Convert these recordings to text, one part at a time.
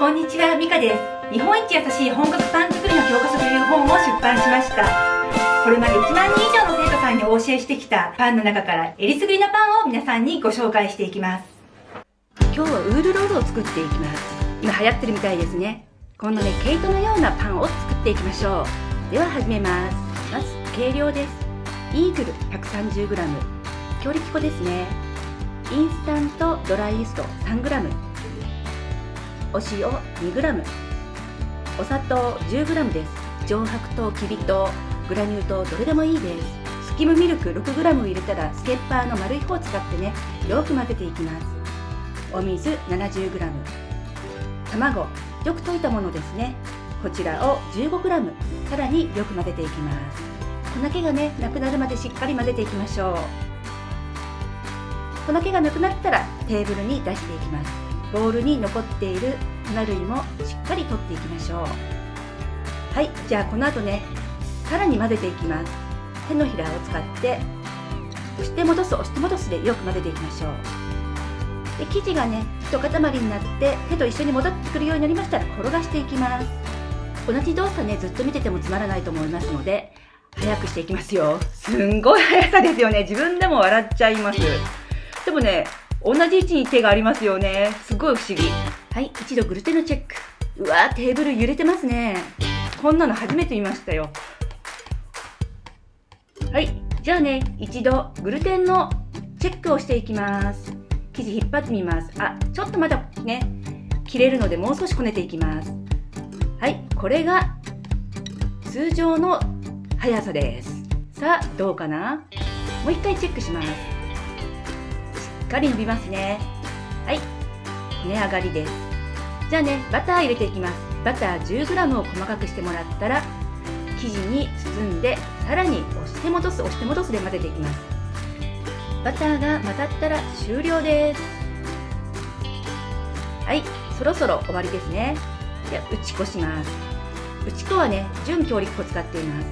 こんにちは、ミカです。日本一優しい本格パン作りの教科書という本を出版しました。これまで1万人以上の生徒さんにお教えしてきたパンの中からえりすぐりのパンを皆さんにご紹介していきます。今日はウールロールを作っていきます。今流行ってるみたいですね。このね毛糸のようなパンを作っていきましょう。では始めます。まず計量です。イーグル 130g 強力粉ですね。インスタントドライイースト 3g お塩 2g お砂糖 10g です。上白糖きび糖。グラニュー糖どれでもいいです。スキムミルク 6g 入れたらスケッパーの丸い方を使ってねよく混ぜていきます。お水 70g 卵。よく溶いたものですね。こちらを 15g さらによく混ぜていきます。粉気がねなくなるまでしっかり混ぜていきましょう。粉気がなくなったらテーブルに出していきます。ボウルに残っている粉類もしっかり取っていきましょう。はいじゃあこの後ねさらに混ぜていきます。手のひらを使って押して戻す押して戻すでよく混ぜていきましょう。で生地がね一塊になって手と一緒に戻ってくるようになりましたら転がしていきます。同じ動作ねずっと見ててもつまらないと思いますので早くしていきますよ。すんごい速さですよね。自分でも笑っちゃいます。でもね同じ位置に手がありますよね。すごい不思議。はい一度グルテンのチェック。うわテーブル揺れてますね。こんなの初めて見ましたよ。はいじゃあね一度グルテンのチェックをしていきます。生地引っ張ってみます。あちょっとまだね切れるのでもう少しこねていきます。はいこれが通常の速さです。さあどうかな？もう一回チェックしますかり伸びますね。はい。値上がりです。じゃあねバター入れていきます。バター 10g を細かくしてもらったら生地に包んでさらに押して戻す押して戻すで混ぜていきます。バターが混ざったら終了です。はい。そろそろ終わりですね。で打ち粉します。打ち粉はね準強力粉使っています。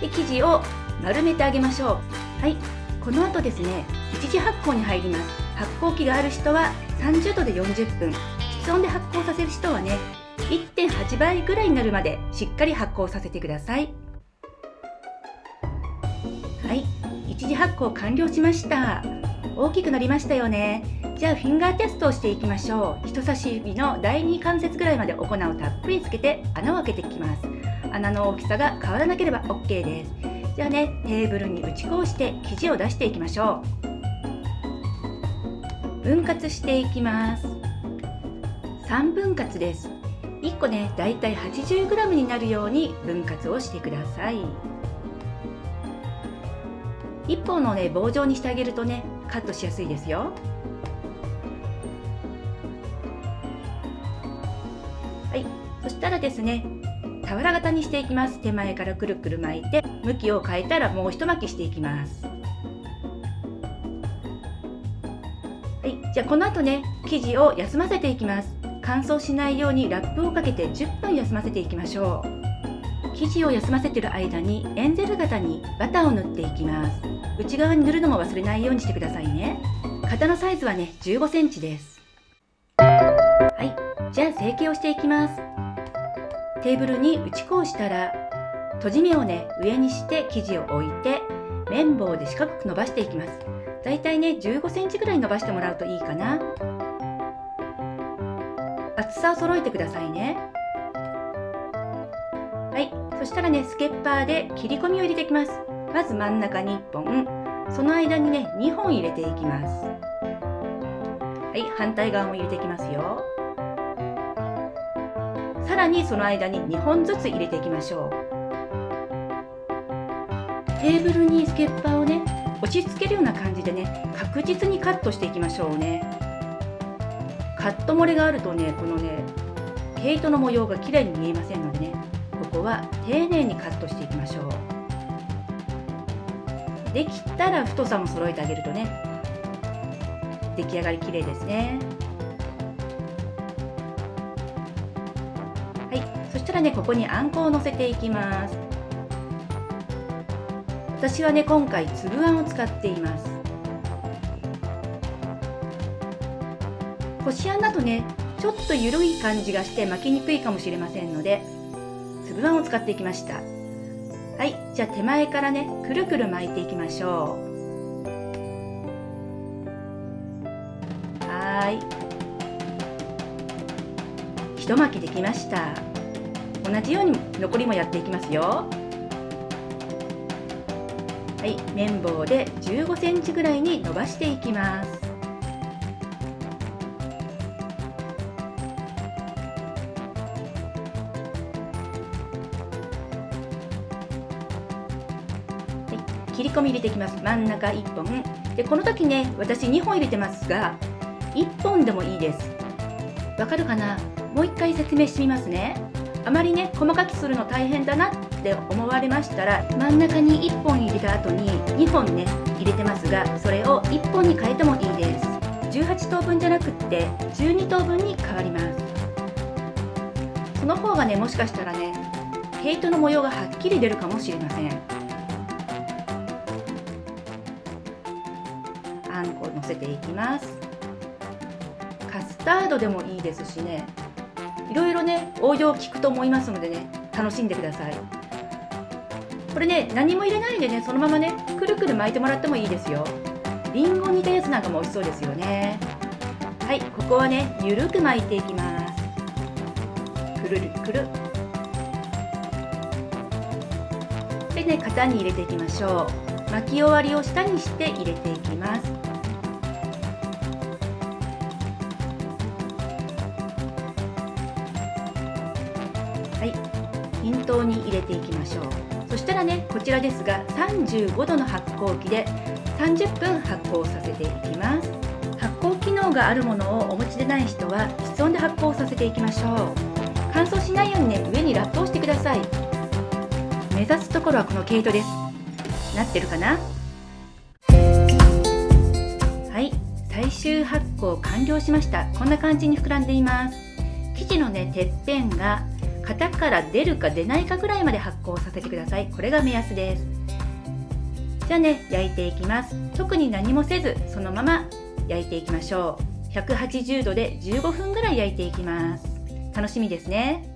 で生地を丸めてあげましょう。はい。この後ですね一次発酵に入ります。発酵機がある人は30度で40分。室温で発酵させる人はね1.8倍ぐらいになるまでしっかり発酵させてください。はい。一次発酵完了しました。大きくなりましたよね。じゃあフィンガーテストをしていきましょう。人差し指の第2関節ぐらいまでお粉をたっぷりつけて穴を開けていきます。穴の大きさが変わらなければ OK です。じゃあねテーブルに打ち粉をして生地を出していきましょう。分割していきます。3分割です。1個ねだいたい 80g になるように分割をしてください。一本のね棒状にしてあげるとねカットしやすいですよ。はい。そしたらですね俵型にしていきます。手前からくるくる巻いて向きを変えたらもう一巻きしていきます。じゃあこの後ね生地を休ませていきます。乾燥しないようにラップをかけて10分休ませていきましょう。生地を休ませてる間にエンゼル型にバターを塗っていきます。内側に塗るのも忘れないようにしてくださいね。型のサイズはね15センチです。はい。じゃあ成形をしていきます。テーブルに打ち粉をしたら閉じ目をね上にして生地を置いて綿棒で四角く伸ばしていきます。だいたいね15センチぐらい伸ばしてもらうといいかな。厚さを揃えてくださいね。はい。そしたらねスケッパーで切り込みを入れていきます。まず真ん中に1本。その間にね2本入れていきます。はい。反対側も入れていきますよ。さらにその間に2本ずつ入れていきましょう。テーブルにスケッパーをね押し付けるような感じでね確実にカットしていきましょうね。カット漏れがあるとねこのね毛糸の模様が綺麗に見えませんのでねここは丁寧にカットしていきましょう。できたら太さも揃えてあげるとね出来上がり綺麗ですね。はい。そしたらねここにあんこをのせていきます。私はね今回粒あんを使っています。こしあんだとねちょっと緩い感じがして巻きにくいかもしれませんので粒あんを使っていきました。はいじゃあ手前からねくるくる巻いていきましょう。はい。一巻きできました。同じように残りもやっていきますよ。はい綿棒で15センチぐらいに伸ばしていきます。切り込み入れていきます。真ん中1本。でこの時ね私2本入れてますが1本でもいいです。わかるかな？もう一回説明してみますね。あまりね細かくするの大変だなって思われましたら真ん中に1本入れた後に2本ね入れてますがそれを1本に変えてもいいです。18等分じゃなくって12等分に変わります。その方がねもしかしたらね毛糸の模様がはっきり出るかもしれません。あんこをのせていきます。カスタードでもいいですしね。いろいろね応用効くと思いますのでね楽しんでください。これね何も入れないでねそのままねくるくる巻いてもらってもいいですよ。りんご煮たやつなんかも美味しそうですよね。はいここはねゆるく巻いていきます。くるるくる。でね型に入れていきましょう。巻き終わりを下にして入れていきます。はい。均等に入れていきましょう。そしたらねこちらですが35度の発酵機で30分発酵させていきます。発酵機能があるものをお持ちでない人は室温で発酵させていきましょう。乾燥しないようにね上にラップをしてください。目指すところはこの毛糸です。なってるかな？はい。最終発酵完了しました。こんな感じに膨らんでいます。生地のねてっぺんが型から出るか出ないかぐらいまで発酵させてください。これが目安です。じゃあね焼いていきます。特に何もせずそのまま焼いていきましょう。180度で15分ぐらい焼いていきます。楽しみですね。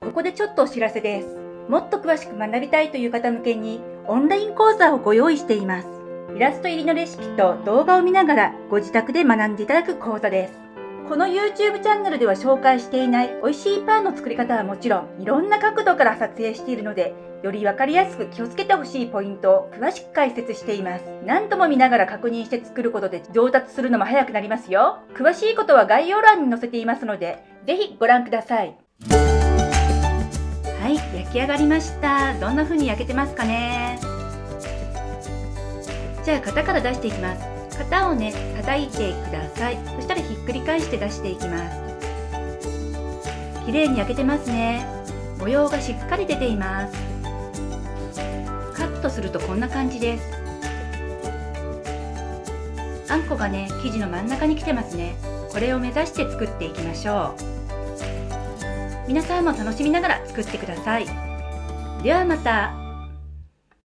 ここでちょっとお知らせです。もっと詳しく学びたいという方向けにオンライン講座をご用意しています。イラスト入りのレシピと動画を見ながらご自宅で学んでいただく講座です。この YouTube チャンネルでは紹介していない美味しいパンの作り方はもちろんいろんな角度から撮影しているのでより分かりやすく気をつけてほしいポイントを詳しく解説しています。何度も見ながら確認して作ることで上達するのも早くなりますよ。詳しいことは概要欄に載せていますのでぜひご覧ください。はい焼き上がりました。どんな風に焼けてますかね。じゃあ型から出していきます。型をね叩いてください。そしたらひっくり返して出していきます。綺麗に焼けてますね。模様がしっかり出ています。カットするとこんな感じです。あんこがね生地の真ん中に来てますね。これを目指して作っていきましょう。皆さんも楽しみながら作ってください。ではまた。